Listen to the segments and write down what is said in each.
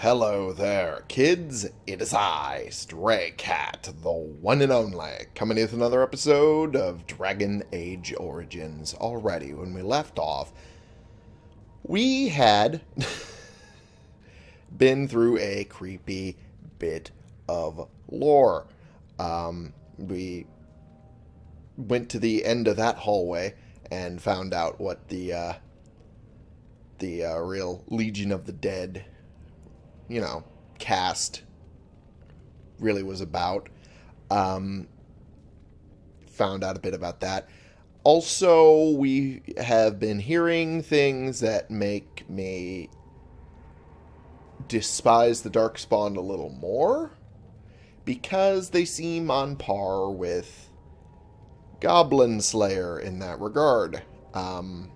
Hello there, kids. It is I, Stray Cat, the one and only, coming with another episode of Dragon Age Origins. Already, when we left off, we had been through a creepy bit of lore. Um, we went to the end of that hallway and found out what the uh, the uh, real Legion of the Dead, you know, caste really was about. Um, found out a bit about that. Also, we have been hearing things that make me despise the Darkspawn a little more because they seem on par with Goblin Slayer in that regard. Um,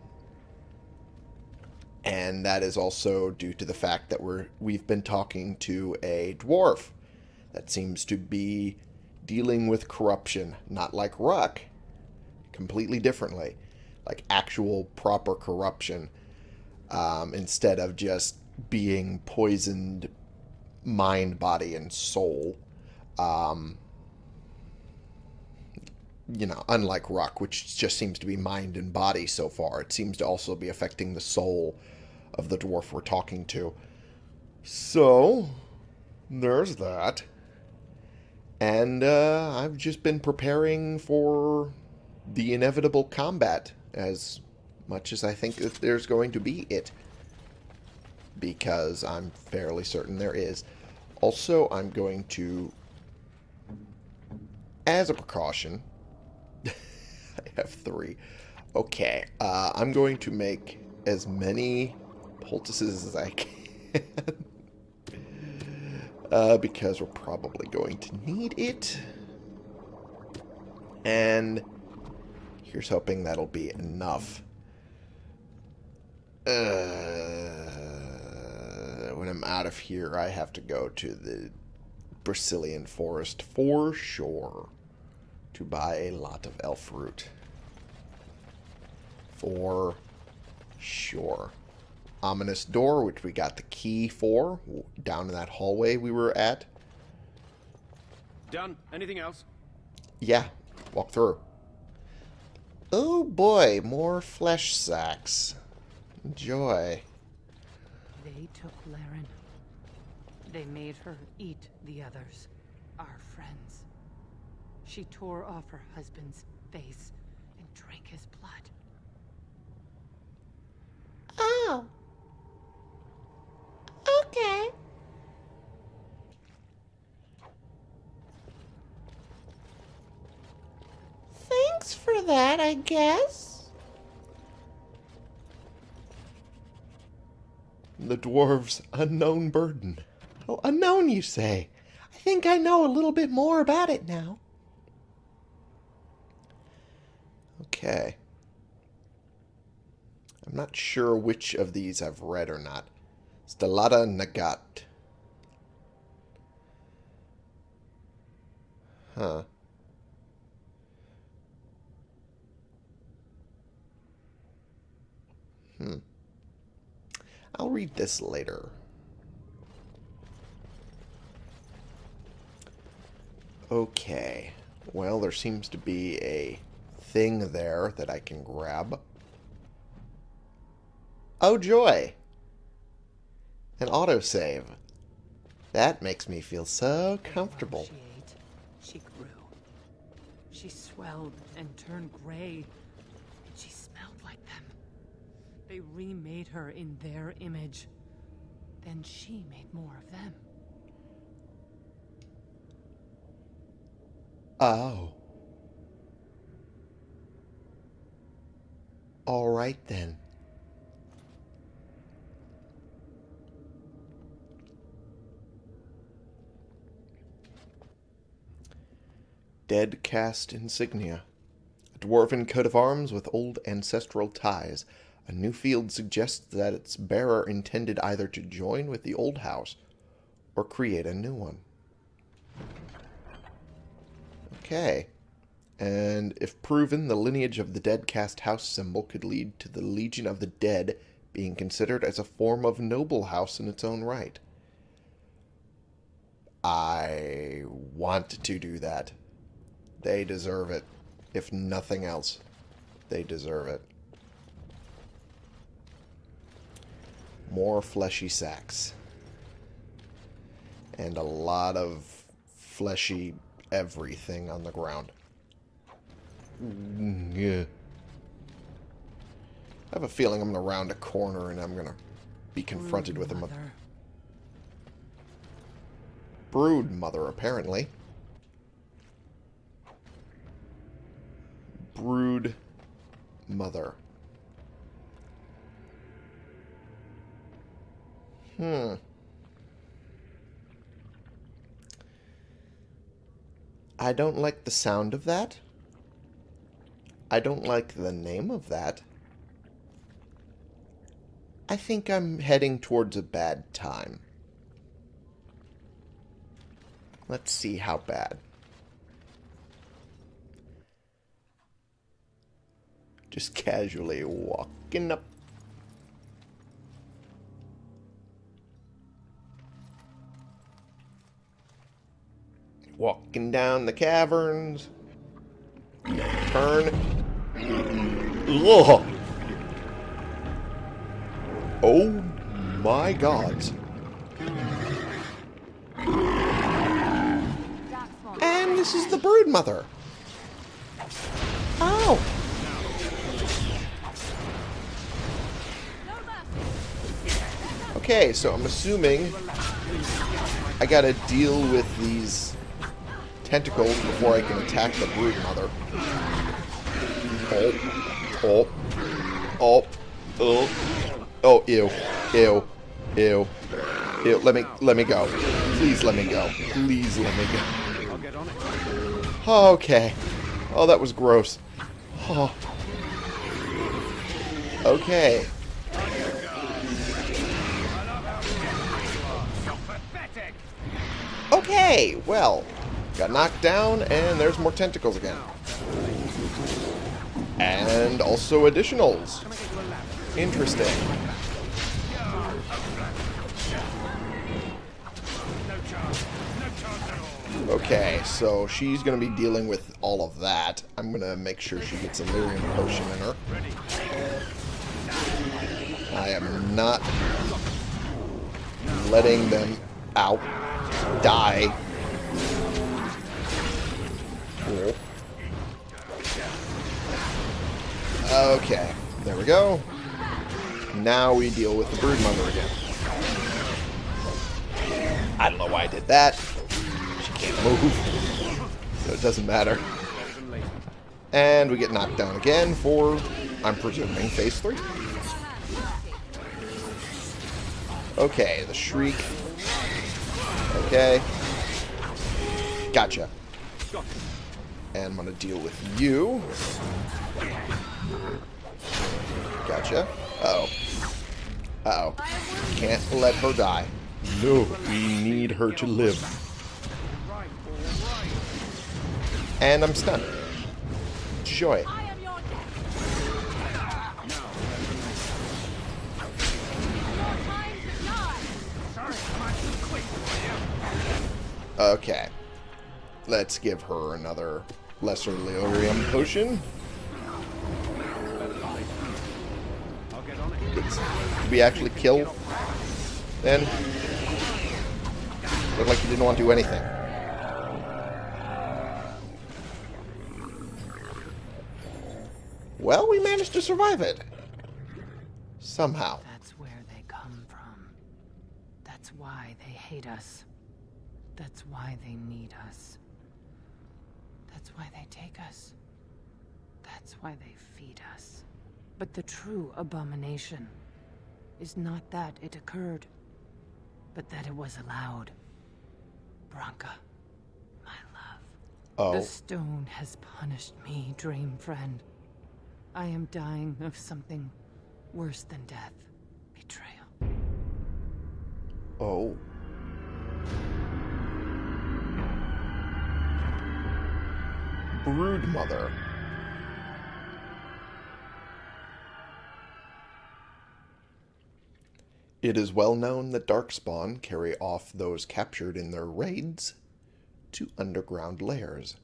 and that is also due to the fact that we're we've been talking to a dwarf that seems to be dealing with corruption, not like Ruck, completely differently, like actual proper corruption, um, instead of just being poisoned mind, body, and soul. Um, you know, unlike Ruck, which just seems to be mind and body so far, it seems to also be affecting the soul of the dwarf we're talking to. So, there's that. And uh, I've just been preparing for the inevitable combat as much as I think that there's going to be it. Because I'm fairly certain there is. Also, I'm going to, as a precaution, I have three. Okay, uh, I'm going to make as many poultices as I can. uh, because we're probably going to need it. And here's hoping that'll be enough. Uh, when I'm out of here, I have to go to the Brecilian forest for sure to buy a lot of elf root. For sure ominous door, which we got the key for down in that hallway we were at. Done. Anything else? Yeah, walk through. Oh boy, more flesh sacks. Joy. They took Laryn. They made her eat the others, our friends. She tore off her husband's face and drank his blood. Oh. Okay. Thanks for that, I guess. The dwarves' unknown burden. Oh, unknown, you say? I think I know a little bit more about it now. Okay. I'm not sure which of these I've read or not. Stellata Nagat. Huh. Hmm. I'll read this later. Okay. Well, there seems to be a thing there that I can grab. Oh, joy! An autosave. That makes me feel so comfortable. She ate. She grew. She swelled and turned gray. And she smelled like them. They remade her in their image. Then she made more of them. Oh. All right then. Dead caste insignia. A dwarven coat of arms with old ancestral ties. A new field suggests that its bearer intended either to join with the old house or create a new one. Okay. And if proven, the lineage of the dead caste house symbol could lead to the Legion of the Dead being considered as a form of noble house in its own right. I want to do that. They deserve it. If nothing else, they deserve it. More fleshy sacks. And a lot of fleshy everything on the ground. Yeah. I have a feeling I'm going to round a corner and I'm going to be confronted with a Mother. brood mother, apparently. Brood mother. Hmm. I don't like the sound of that. I don't like the name of that. I think I'm heading towards a bad time. Let's see how bad. Just casually walking up. Walking down the caverns. Turn. Ugh. Oh my god. And this is the brood mother. Okay, so I'm assuming I gotta deal with these tentacles before I can attack the brood mother. Oh. Oh. Oh. Oh. Oh, ew. Ew. Ew. Ew. Let me let me go. Please let me go. Please let me go. Okay. Oh, that was gross. Oh. Okay. Okay, well, got knocked down, and there's more tentacles again. And also additionals. Interesting. Okay, so she's going to be dealing with all of that. I'm going to make sure she gets a lyrium potion in her. I am not letting them out. Die. Okay, there we go. Now we deal with the brood mother again. I don't know why I did that. She can't move. So it doesn't matter. And we get knocked down again for, I'm presuming, phase 3. Okay, the shriek. Okay. Gotcha. And I'm going to deal with you. Gotcha. Uh-oh. Uh-oh. Can't let her die. No, we need her to live. And I'm stunned. Joy. Okay. Let's give her another lesser lyrium potion. Did we actually kill? Then? Looked like you didn't want to do anything. Well, we managed to survive it. Somehow. That's where they come from. That's why they hate us. That's why they need us. That's why they take us. That's why they feed us. But the true abomination is not that it occurred, but that it was allowed. Branka, my love. Oh. The stone has punished me, dream friend. I am dying of something worse than death. Betrayal. Oh. Brood mother. It is well known that Darkspawn carry off those captured in their raids to underground lairs.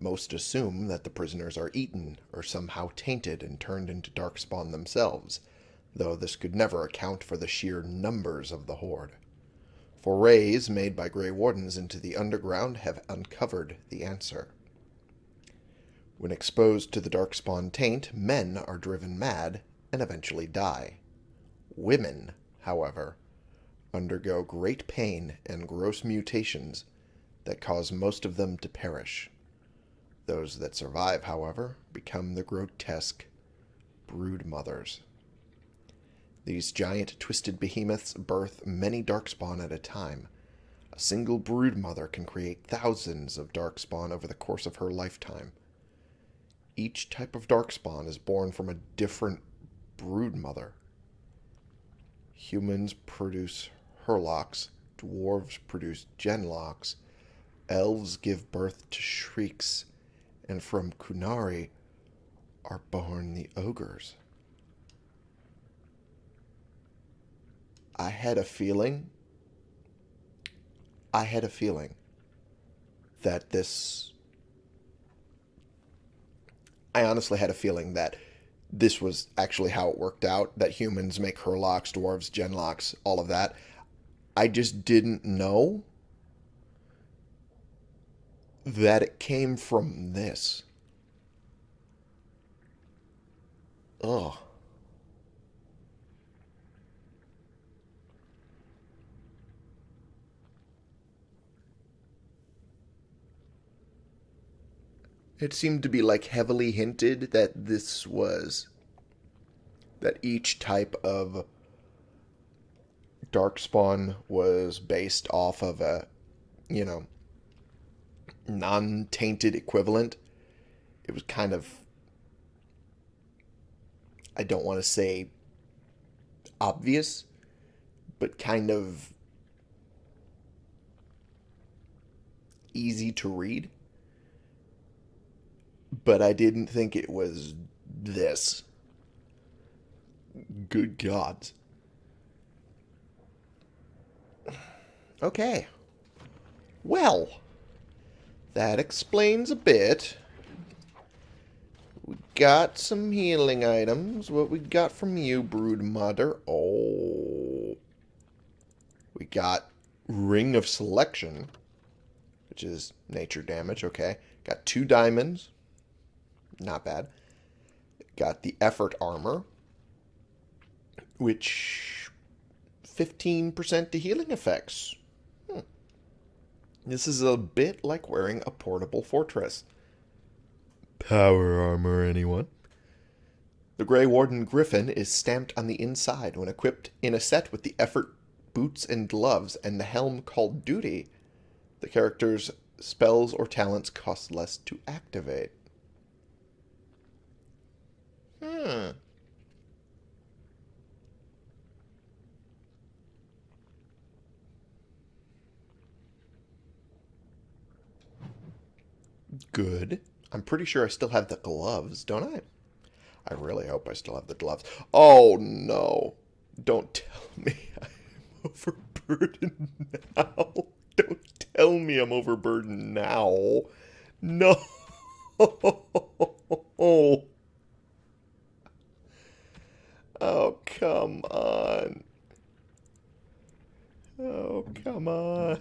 Most assume that the prisoners are eaten or somehow tainted and turned into Darkspawn themselves, though this could never account for the sheer numbers of the horde. Forays made by Grey Wardens into the underground have uncovered the answer. When exposed to the Darkspawn taint, men are driven mad and eventually die. Women, however, undergo great pain and gross mutations that cause most of them to perish. Those that survive, however, become the grotesque brood mothers. These giant twisted behemoths birth many darkspawn at a time. A single brood mother can create thousands of darkspawn over the course of her lifetime. Each type of darkspawn is born from a different brood mother. Humans produce Hurlocks, dwarves produce Genlocks, elves give birth to Shrieks, and from Qunari are born the ogres. I had a feeling. I had a feeling that this. I honestly had a feeling that this was actually how it worked out that humans make Hurlocks, dwarves, Genlocks, all of that. I just didn't know that it came from this. Ugh. It seemed to be like heavily hinted that this was that each type of darkspawn was based off of a you know non-tainted equivalent. It was kind of I don't want to say obvious, but kind of easy to read but I didn't think it was this. Good gods. Okay. Well, that explains a bit. We got some healing items. What we got from you, Brood Mother? Oh. We got Ring of Selection, which is nature damage. Okay. Got two diamonds. Not bad. Got the effort armor, which 15% to healing effects. Hmm. This is a bit like wearing a portable fortress. Power armor, anyone? The Grey Warden Griffin is stamped on the inside when equipped in a set with the effort boots and gloves and the helm called Duty. The character's spells or talents cost less to activate. Hmm. Good. I'm pretty sure I still have the gloves, don't I? I really hope I still have the gloves. Oh, no. Don't tell me I'm overburdened now. Don't tell me I'm overburdened now. No. Oh, come on. Oh, come on.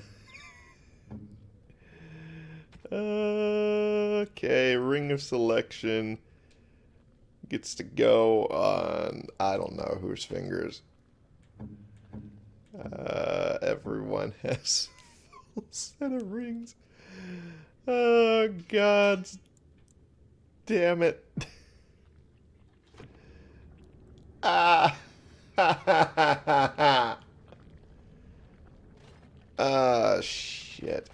okay, Ring of Selection gets to go on, I don't know whose fingers. Uh, everyone has a full set of rings. Oh, God damn it. Ah. Ah, shit.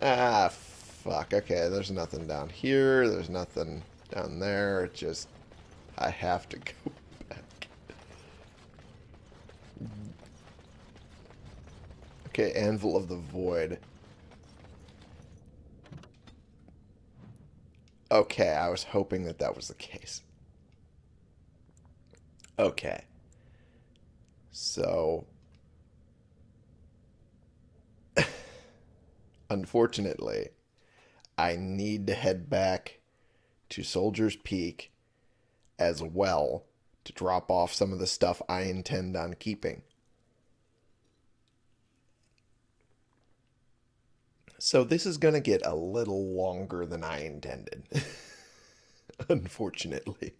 Ah, fuck. Okay, there's nothing down here. There's nothing down there. It just... I have to go back. Okay, Anvil of the Void. Okay, I was hoping that that was the case. Okay. So, unfortunately, I need to head back to Soldier's Peak as well to drop off some of the stuff I intend on keeping. So this is going to get a little longer than I intended. Unfortunately.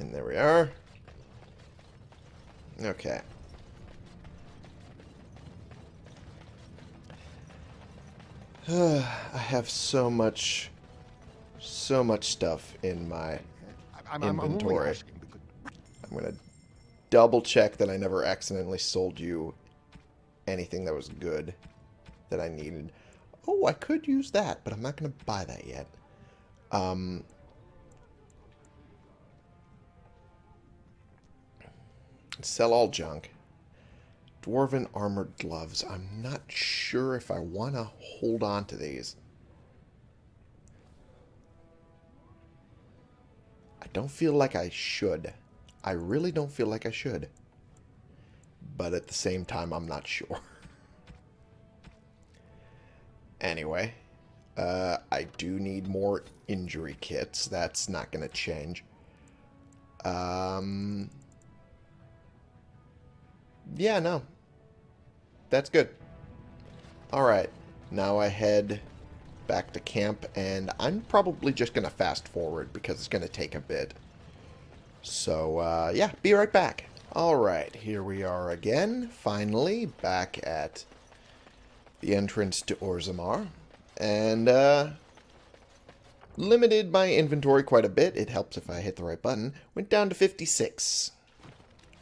And there we are. Okay. I have so much, so much stuff in my I'm, I'm, I'm Inventory. I'm going to double check that I never accidentally sold you anything that was good that I needed. Oh, I could use that, but I'm not going to buy that yet. Um, sell all junk. Dwarven armored gloves. I'm not sure if I want to hold on to these. I don't feel like I should. I really don't feel like I should. But at the same time, I'm not sure. anyway, uh, I do need more injury kits. That's not going to change. Um, yeah, no. That's good. Alright, now I head back to camp, and I'm probably just going to fast forward because it's going to take a bit. So, uh, yeah, be right back. Alright, here we are again, finally, back at the entrance to Orzammar. And, uh, limited my inventory quite a bit. It helps if I hit the right button. Went down to 56.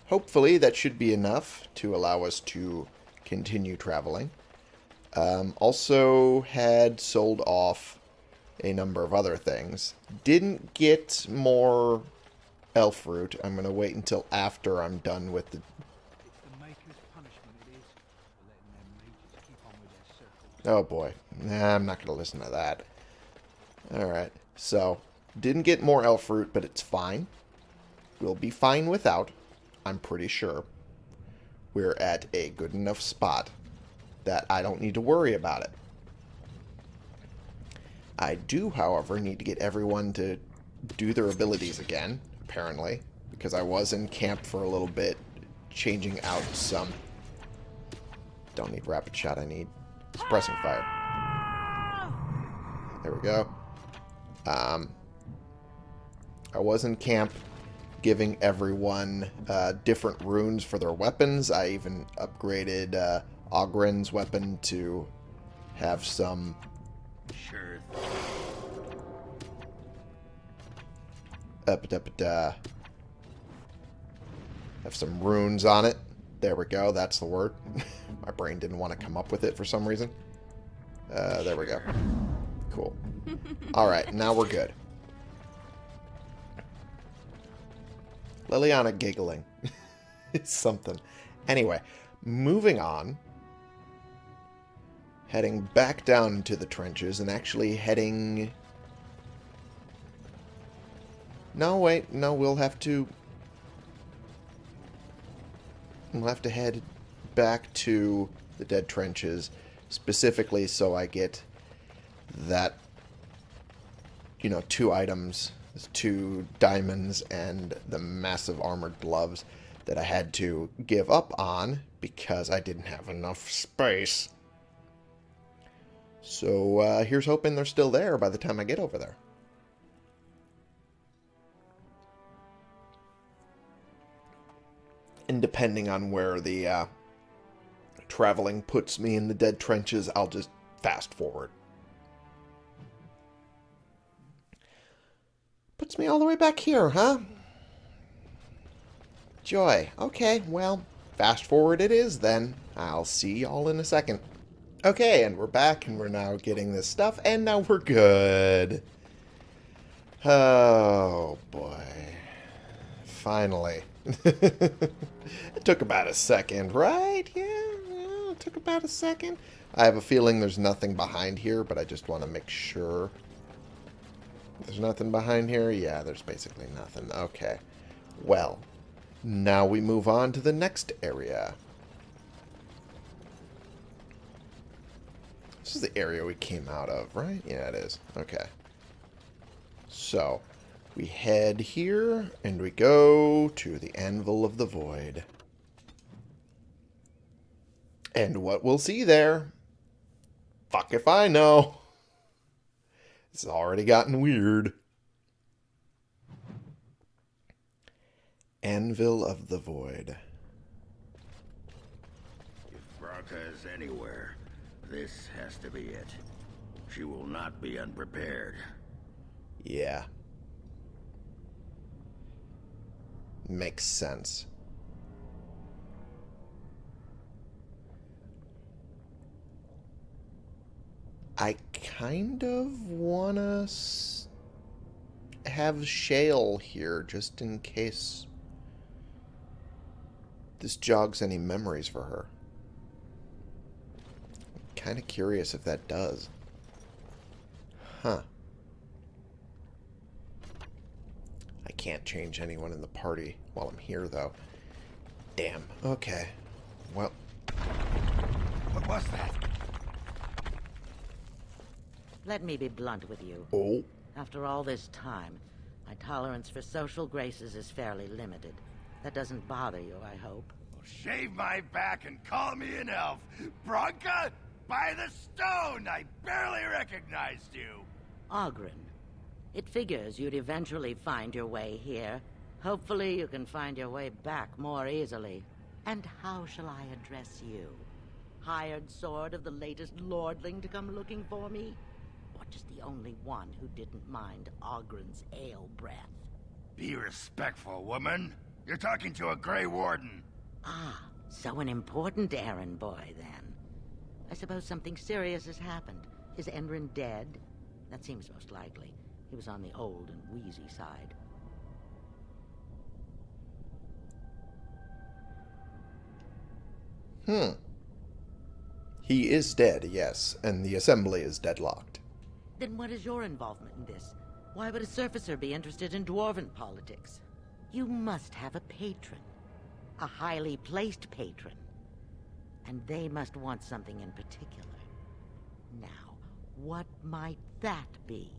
Hopefully that should be enough to allow us to continue traveling. Um, also had sold off a number of other things. Didn't get more elf fruit. I'm going to wait until after I'm done with the... Oh boy. Nah, I'm not going to listen to that. Alright. So, didn't get more elf fruit, but it's fine. We'll be fine without. I'm pretty sure. We're at a good enough spot that I don't need to worry about it. I do, however, need to get everyone to do their abilities again, apparently, because I was in camp for a little bit, changing out some... Don't need rapid shot, I need suppressing fire. There we go. Um, I was in camp giving everyone uh, different runes for their weapons. I even upgraded uh, Ogren's weapon to have some Sure. up up uh, have some runes on it. There we go. That's the word. My brain didn't want to come up with it for some reason. Uh, there we go. Cool. All right, now we're good. Leliana giggling. it's something. Anyway, moving on. Heading back down into the trenches and actually heading... No, wait. No, we'll have to... We'll have to head back to the dead trenches specifically so I get that, you know, two items, two diamonds and the massive armored gloves that I had to give up on because I didn't have enough space. So uh, here's hoping they're still there by the time I get over there. And depending on where the uh, traveling puts me in the dead trenches, I'll just fast forward. Puts me all the way back here, huh? Joy. Okay, well, fast forward it is then. I'll see y'all in a second. Okay, and we're back, and we're now getting this stuff, and now we're good. Oh, boy. Finally. it took about a second, right? Yeah, yeah, it took about a second. I have a feeling there's nothing behind here, but I just want to make sure. There's nothing behind here? Yeah, there's basically nothing. Okay. Well, now we move on to the next area. This is the area we came out of, right? Yeah, it is. Okay. So, we head here, and we go to the Anvil of the Void. And what we'll see there, fuck if I know. It's already gotten weird. Anvil of the Void. If Branka is anywhere, this has to be it. She will not be unprepared. Yeah. Makes sense. I kind of want to have Shale here just in case this jogs any memories for her. Kind of curious if that does. Huh. I can't change anyone in the party while I'm here, though. Damn. Okay. Well, What was that? Let me be blunt with you. oh, After all this time, my tolerance for social graces is fairly limited. That doesn't bother you, I hope. Shave my back and call me an elf. Branka? By the stone! I barely recognized you. Ogren. It figures you'd eventually find your way here. Hopefully you can find your way back more easily. And how shall I address you? Hired sword of the latest lordling to come looking for me? Or just the only one who didn't mind Ogren's ale breath? Be respectful, woman. You're talking to a Grey Warden. Ah, so an important errand boy, then. I suppose something serious has happened. Is Endrin dead? That seems most likely. He was on the old and wheezy side. hmm. He is dead, yes, and the assembly is deadlocked. Then what is your involvement in this? Why would a surfacer be interested in dwarven politics? You must have a patron. A highly placed patron. And they must want something in particular. Now, what might that be?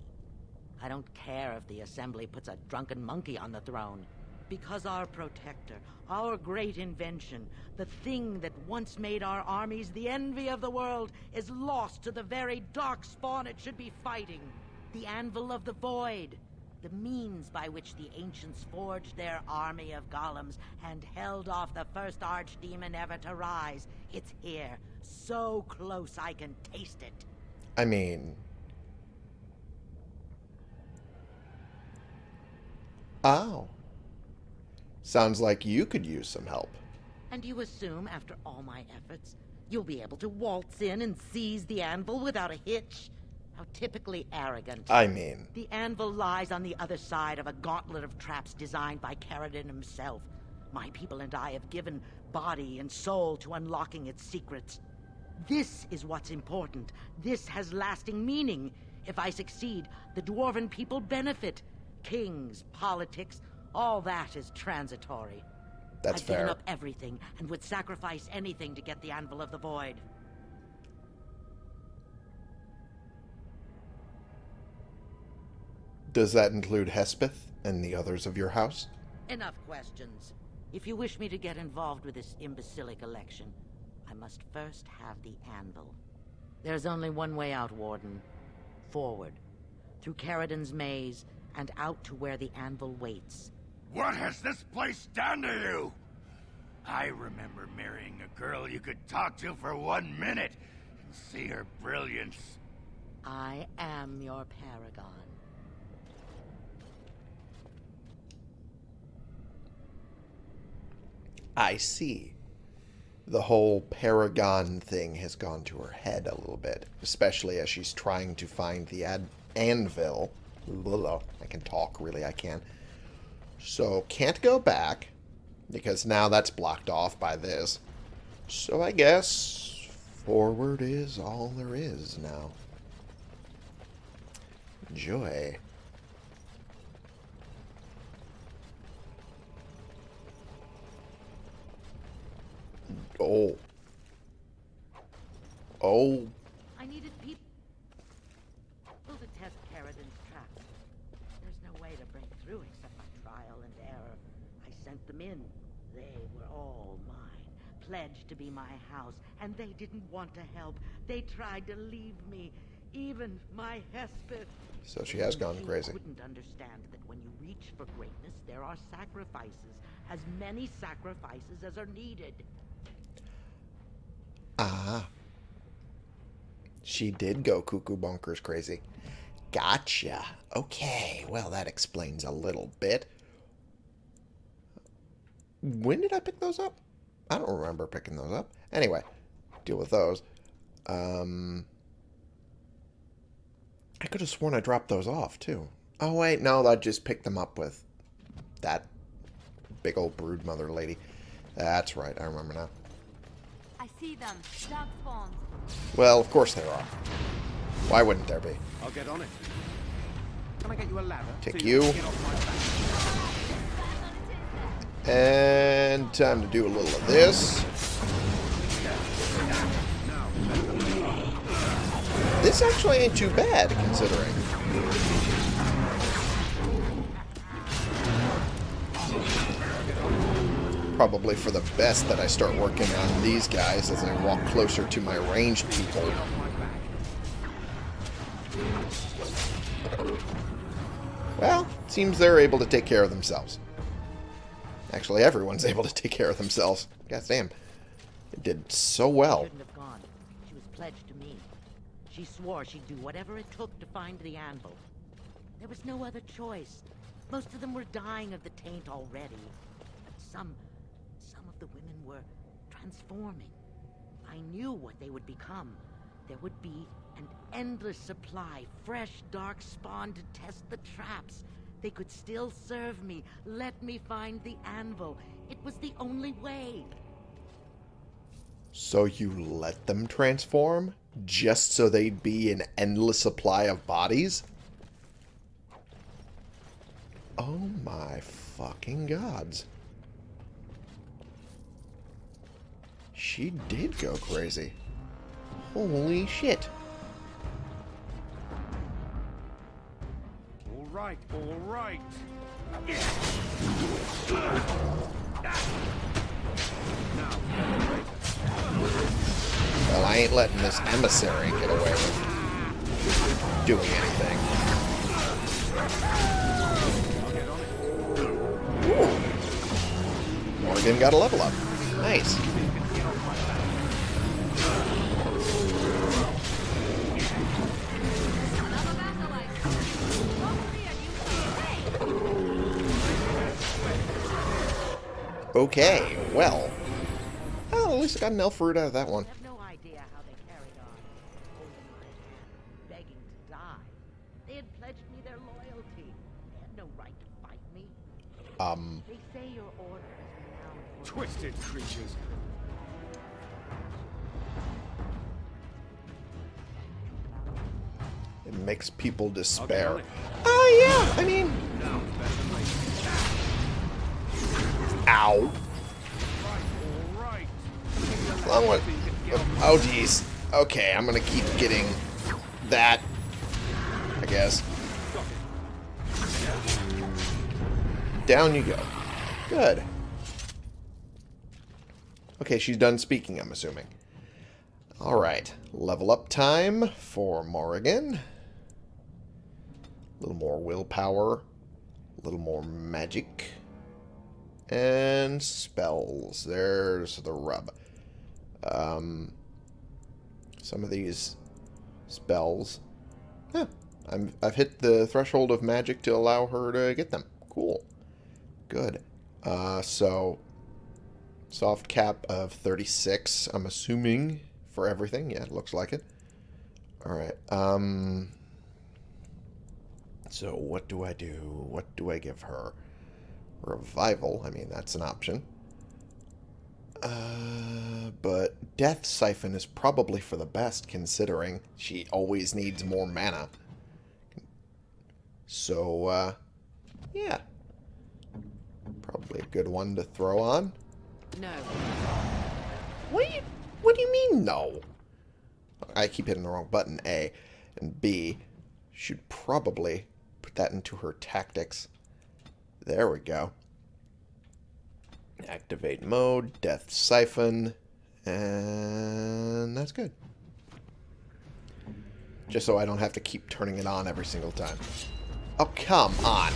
I don't care if the Assembly puts a drunken monkey on the throne. Because our protector, our great invention, the thing that once made our armies the envy of the world, is lost to the very dark spawn it should be fighting. The Anvil of the Void. The means by which the ancients forged their army of golems and held off the first archdemon ever to rise. It's here, so close I can taste it. I mean... Oh. Sounds like you could use some help. And you assume, after all my efforts, you'll be able to waltz in and seize the anvil without a hitch? How typically arrogant. I mean, The anvil lies on the other side of a gauntlet of traps designed by Caridin himself. My people and I have given body and soul to unlocking its secrets. This is what's important. This has lasting meaning. If I succeed, the dwarven people benefit. Kings, politics, all that is transitory. that's I've fair. given up everything and would sacrifice anything to get the Anvil of the Void. Does that include Hespeth and the others of your house? Enough questions. If you wish me to get involved with this imbecilic election, I must first have the Anvil. There's only one way out, Warden. Forward. Through Caridin's maze, and out to where the Anvil waits. What has this place done to you? I remember marrying a girl you could talk to for one minute and see her brilliance. I am your paragon. I see. The whole Paragon thing has gone to her head a little bit, especially as she's trying to find the ad- anvil. Blah, I can talk, really, I can. So can't go back because now that's blocked off by this. So I guess forward is all there is now. Joy. Oh. Oh pledged to be my house, and they didn't want to help. They tried to leave me, even my Hespeth. So she has gone She crazy. couldn't understand that when you reach for greatness, there are sacrifices, as many sacrifices as are needed. Ah. She did go cuckoo bonkers crazy. Gotcha. Okay, well, that explains a little bit. When did I pick those up? I don't remember picking those up. Anyway, deal with those. Um, I could have sworn I dropped those off, too. Oh, wait, no, I just picked them up with that big old brood mother lady. That's right, I remember now. I see them. Dark spawns. Well, of course there are. Why wouldn't there be? I'll get on it. Can I get you a ladder? Take so you. And time to do a little of this. This actually ain't too bad, considering. Probably for the best that I start working on these guys as I walk closer to my ranged people. Well, seems they're able to take care of themselves. Actually, everyone's able to take care of themselves. God damn. It did so well. Gone. She was pledged to me. She swore she'd do whatever it took to find the anvil. There was no other choice. Most of them were dying of the taint already. But some... some of the women were transforming. I knew what they would become. There would be an endless supply, fresh dark spawn to test the traps. They could still serve me. Let me find the anvil. It was the only way. So you let them transform? Just so they'd be an endless supply of bodies? Oh my fucking gods. She did go crazy. Holy shit. Right, all right. Well, I ain't letting this emissary get away with doing anything. It. Morrigan got a level up. Nice. Okay, well. Oh, at least I got an elf root out of that one. I have no idea how they carried on, holding my hand, begging to die. They had pledged me their loyalty. They had no right to fight me. Um, They say your order is renowned for Twisted creatures. it makes people despair. on it. Oh, yeah, I mean, ow. Long one. Oh, jeez. Okay, I'm gonna keep getting that, I guess. Down you go. Good. Okay, she's done speaking, I'm assuming. Alright, level up time for Morrigan. A little more willpower. A little more magic. And spells. There's the rub. Um, some of these spells. Huh, I'm, I've hit the threshold of magic to allow her to get them. Cool. Good. Uh, so, soft cap of 36, I'm assuming, for everything. Yeah, it looks like it. Alright. Um, so, what do I do? What do I give her? Revival. I mean, that's an option. Uh, but Death Siphon is probably for the best, considering she always needs more mana. So, uh, yeah. Probably a good one to throw on. No. What do you, what do you mean, no? I keep hitting the wrong button, A. And B, should probably put that into her tactics. There we go. Activate mode, death siphon, and that's good. Just so I don't have to keep turning it on every single time. Oh, come on.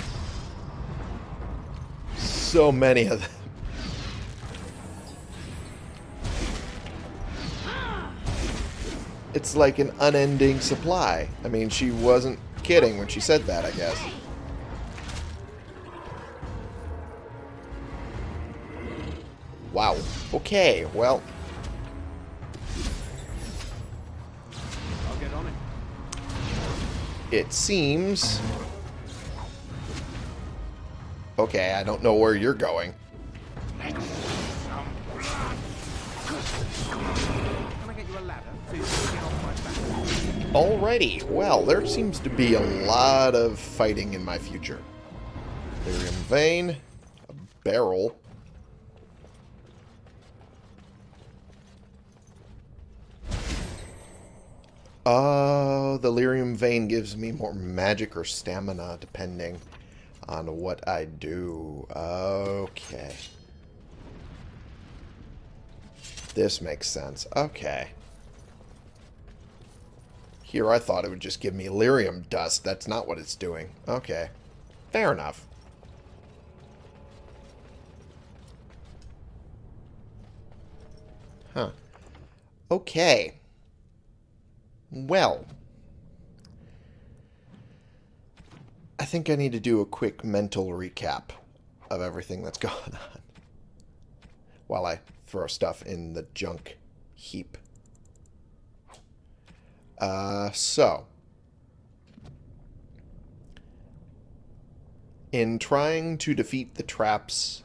So many of them. It's like an unending supply. I mean, she wasn't kidding when she said that, I guess. Wow. Okay, well, I'll get on it. it seems... Okay, I don't know where you're going. Alrighty, well, there seems to be a lot of fighting in my future. Lyrium vein, a barrel. Oh, the lyrium vein gives me more magic or stamina, depending on what I do. Okay. This makes sense. Okay. Here I thought it would just give me lyrium dust. That's not what it's doing. Okay. Fair enough. Huh. Okay. Well. I think I need to do a quick mental recap of everything that's gone on. While I throw stuff in the junk heap. Uh, so. In trying to defeat the traps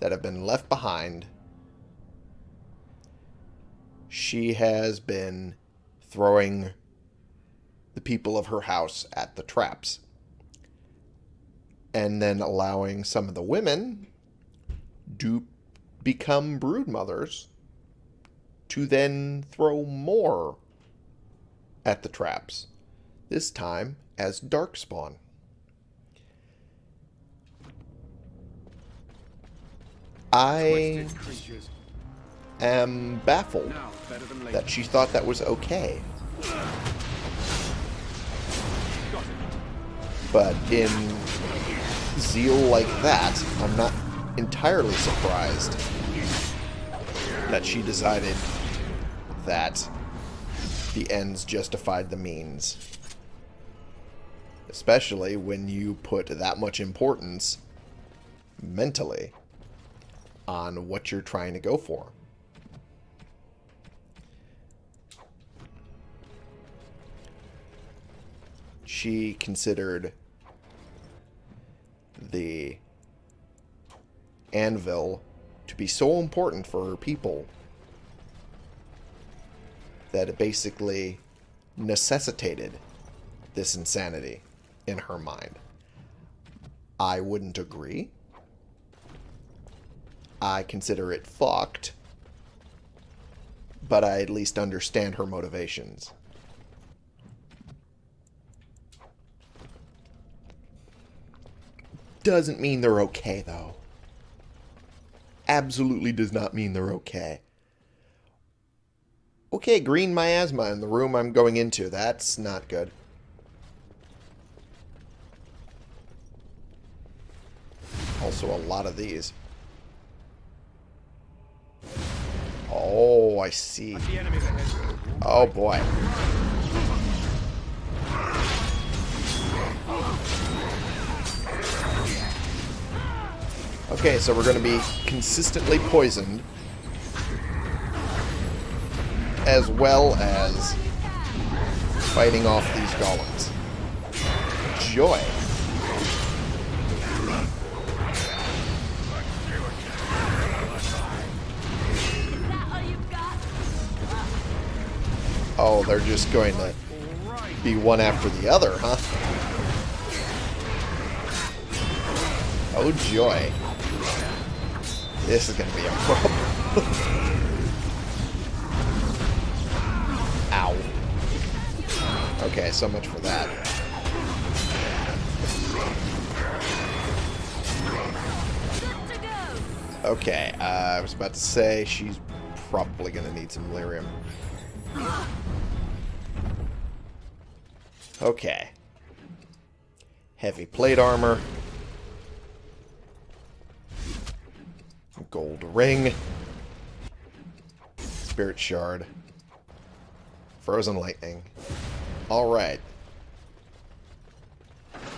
that have been left behind, she has been throwing the people of her house at the traps. And then allowing some of the women to become brood mothers to then throw more at the traps. This time as Darkspawn. I. am baffled Now, better than later. that she thought that was okay. But in zeal like that, I'm not entirely surprised that she decided that the ends justified the means. Especially when you put that much importance mentally on what you're trying to go for. She considered the anvil to be so important for her people that it basically necessitated this insanity in her mind. I wouldn't agree. I consider it fucked, but I at least understand her motivations. Doesn't mean they're okay, though. Absolutely does not mean they're okay. Okay, green miasma in the room I'm going into. That's not good. Also a lot of these. Oh, I see. The enemy's ahead. Oh boy. Okay, so we're going to be consistently poisoned. As well as fighting off these golems. Joy. Oh, they're just going to be one after the other, huh? Oh, joy. This is going to be a problem. Ow. Okay, so much for that. Okay, uh, I was about to say she's probably going to need some lyrium. Okay. Heavy plate armor. Gold ring. Spirit shard. Frozen lightning. Alright.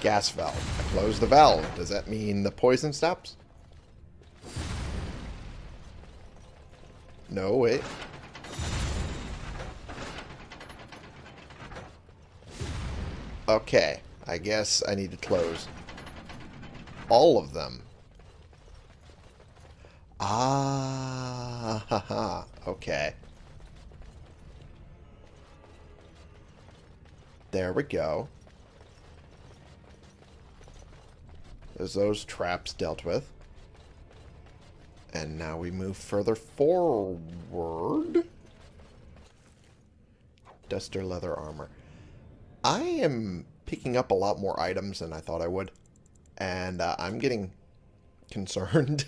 Gas valve. I close the valve. Does that mean the poison stops? No, wait. Okay. I guess I need to close all of them. Ah. Okay. There we go. There's those traps dealt with. And now we move further forward. Duster leather armor. I am picking up a lot more items than I thought I would. And uh, I'm getting concerned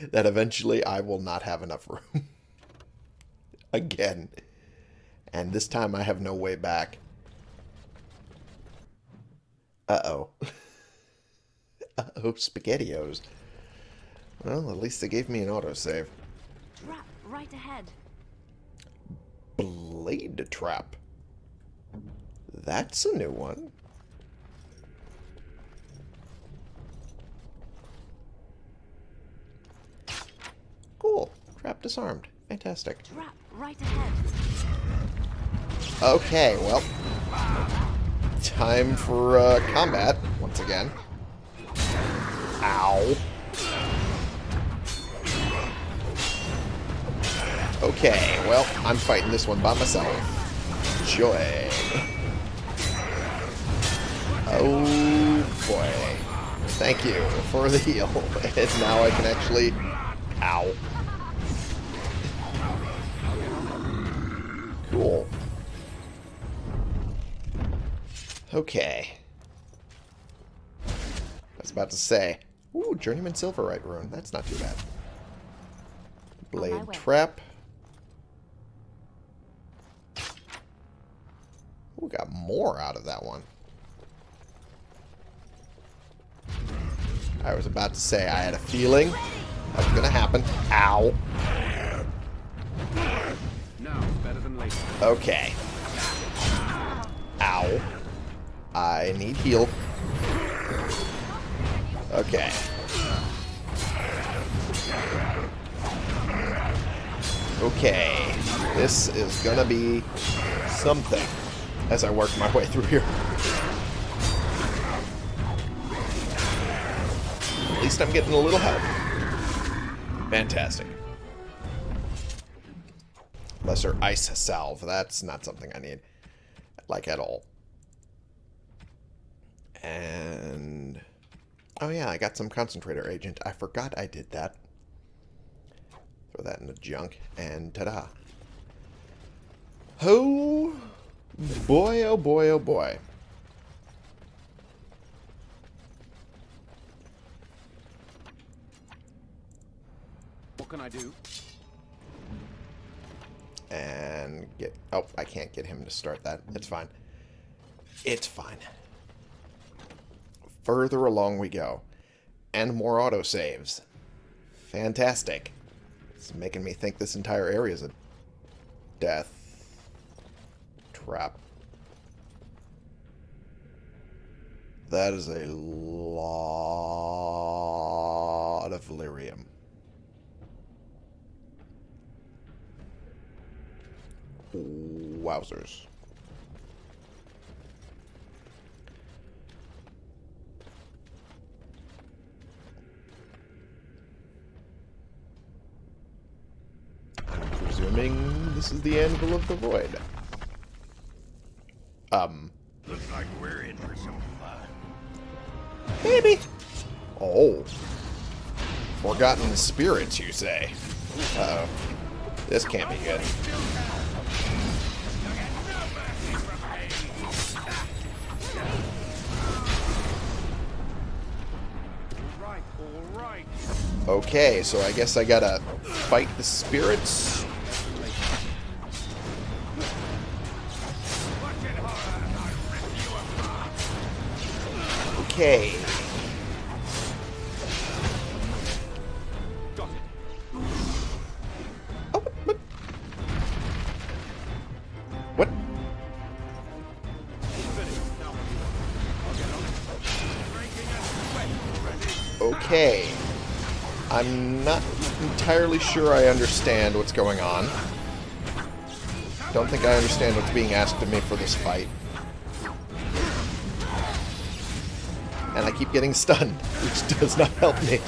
that eventually I will not have enough room. Again. And this time I have no way back. Uh-oh. Uh-oh, SpaghettiOs. Well, at least they gave me an autosave. Trap right ahead. Blade trap. That's a new one. Cool. Trap disarmed. Fantastic. Trap right ahead. Okay, well. Time for uh, combat, once again. Ow. Okay, well, I'm fighting this one by myself. Joy. Oh, boy. Thank you for the heal. And now I can actually... Ow. Cool. Okay. I was about to say. Ooh, Journeyman Silverite Rune. That's not too bad. Blade. Trap. Ooh, got more out of that one. I was about to say I had a feeling that was going to happen. Ow. Okay. Ow. I need heal. Okay. Okay. This is gonna be something as I work my way through here. At least I'm getting a little help. Fantastic. Lesser ice salve. That's not something I need. Like at all. And... Oh yeah, I got some concentrator agent. I forgot I did that. Throw that in the junk. And ta-da. Oh boy, oh boy, oh boy. What can I do? And get... Oh, I can't get him to start that. It's fine. It's fine. Further along we go. And more autosaves. Fantastic. It's making me think this entire area is a death trap. That is a lot of lyrium. Wowzers. I'm presuming this is the Anvil of the Void. Um, Looks like we're in for some fun. maybe. Oh. Forgotten spirits, you say? Uh-oh. This can't be good. Okay, so I guess I gotta fight the spirits. Okay. Oh, what? Okay. I'm not entirely sure I understand what's going on. Don't think I understand what's being asked of me for this fight. And I keep getting stunned, which does not help me.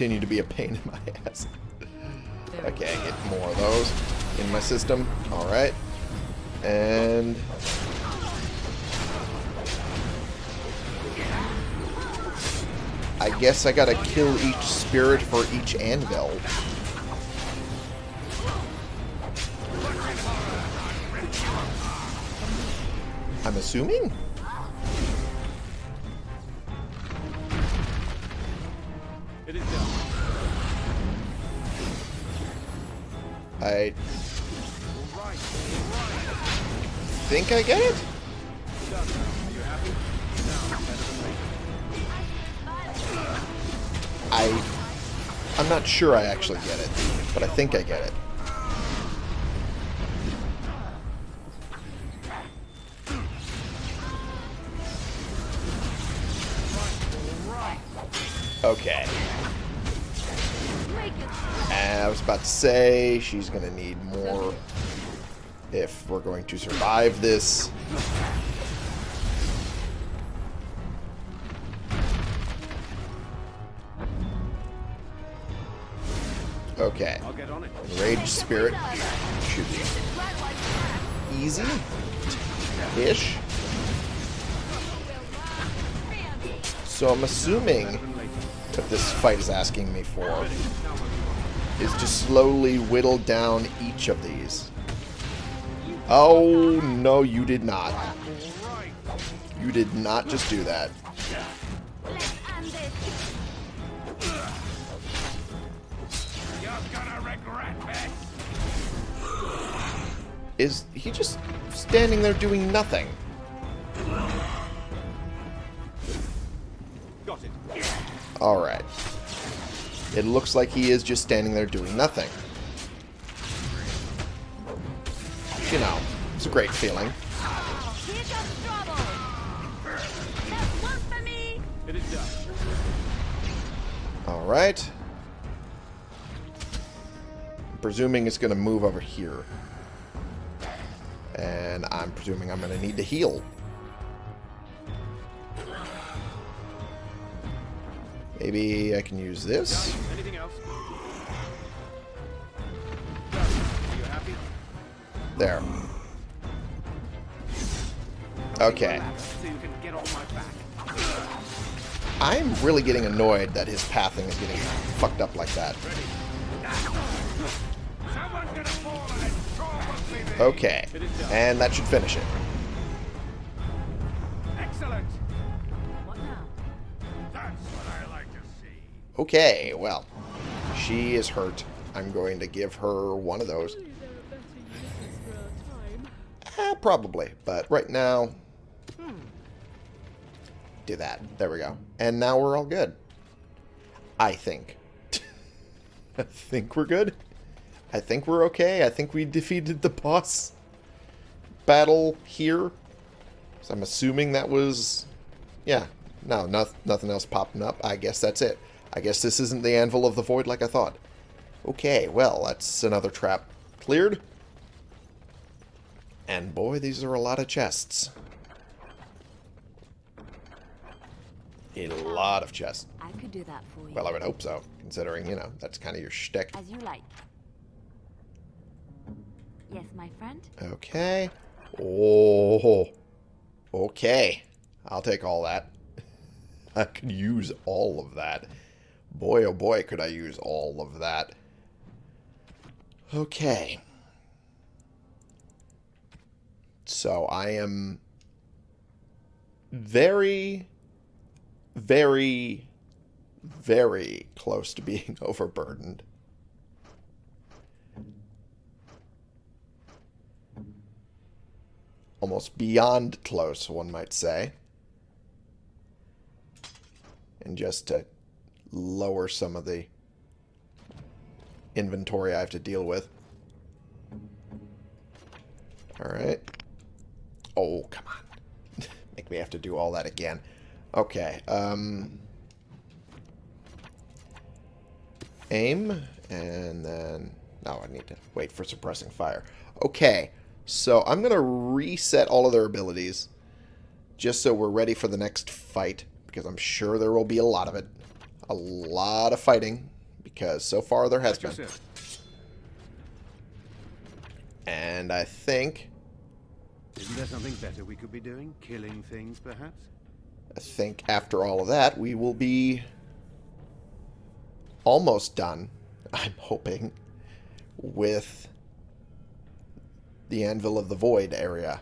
Continue to be a pain in my ass. Okay, I get more of those in my system. Alright. And... I guess I gotta kill each spirit for each anvil. I'm assuming? I think I get it? I I'm not sure I actually get it, but I think I get it. Okay. Was about to say she's going to need more if we're going to survive this. Okay. I'll get on it. Rage Spirit should be that. easy-ish. So I'm assuming what this fight is asking me for is to slowly whittle down each of these. Oh, no, you did not. You did not just do that. Is he just standing there doing nothing? Got it. Alright. It looks like he is just standing there doing nothing. You know, it's a great feeling. Alright. Presuming it's going to move over here. And I'm presuming I'm going to need to heal. Maybe I can use this. Anything else? Are you happy? There. Okay. So you can get off my back. I'm really getting annoyed that his pathing is getting fucked up like that. Someone's gonna fall and it's probably me. Okay. And that should finish it. Okay, well. She is hurt. I'm going to give her one of those. Eh, probably. But right now... Do that. There we go. And now we're all good. I think. I think we're good. I think we're okay. I think we defeated the boss battle here. So I'm assuming that was... Yeah. No, no, nothing else popping up. I guess that's it. I guess this isn't the Anvil of the Void like I thought. Okay, well, that's another trap cleared. And boy, these are a lot of chests. A lot of chests. I could do that for you. Well, I would hope so, considering, you know, that's kind of your shtick. As you like. Yes, my friend? Okay. Oh. Okay. I'll take all that. I could use all of that. Boy, oh boy, could I use all of that. Okay. So I am very, very, very close to being overburdened. Almost beyond close, one might say. And just to lower some of the inventory I have to deal with. Alright. Oh, come on. Make me have to do all that again. Okay. Um, aim. And then... No, I need to wait for suppressing fire. Okay. So I'm going to reset all of their abilities. Just so we're ready for the next fight. Because I'm sure there will be a lot of it. A lot of fighting. Because so far there has been. And I think... Isn't there something better we could be doing? Killing things, perhaps? I think after all of that, we will be almost done, I'm hoping, with the Anvil of the Void area.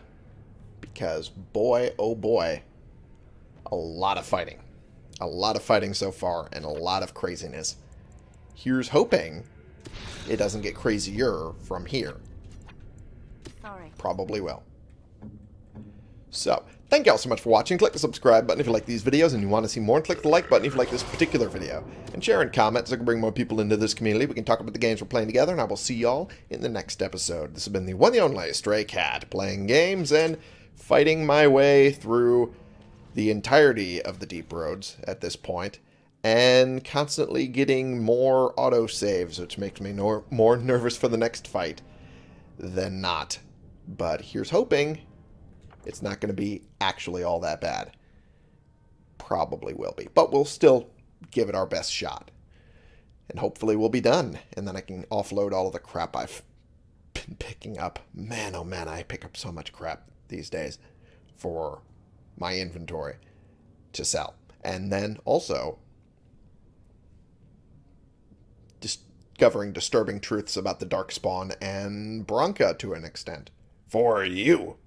Because, boy, oh boy, a lot of fighting. A lot of fighting so far, and a lot of craziness. Here's hoping it doesn't get crazier from here. Sorry. Probably will. So, thank you all so much for watching. Click the subscribe button if you like these videos and you want to see more. And click the like button if you like this particular video. And share and comment so I can bring more people into this community. We can talk about the games we're playing together. And I will see y'all in the next episode. This has been the one and only Stray Cat. Playing games and fighting my way through the entirety of the Deep Roads at this. And constantly getting more autosaves, which makes me nor more nervous for the next fight than not. But here's hoping it's not going to be actually all that bad. Probably will be. But we'll still give it our best shot. And hopefully we'll be done. And then I can offload all of the crap I've been picking up. Man, oh man, I pick up so much crap these days for my inventory to sell. And then also discovering disturbing truths about the Darkspawn and Branka to an extent. For you.